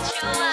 It's your.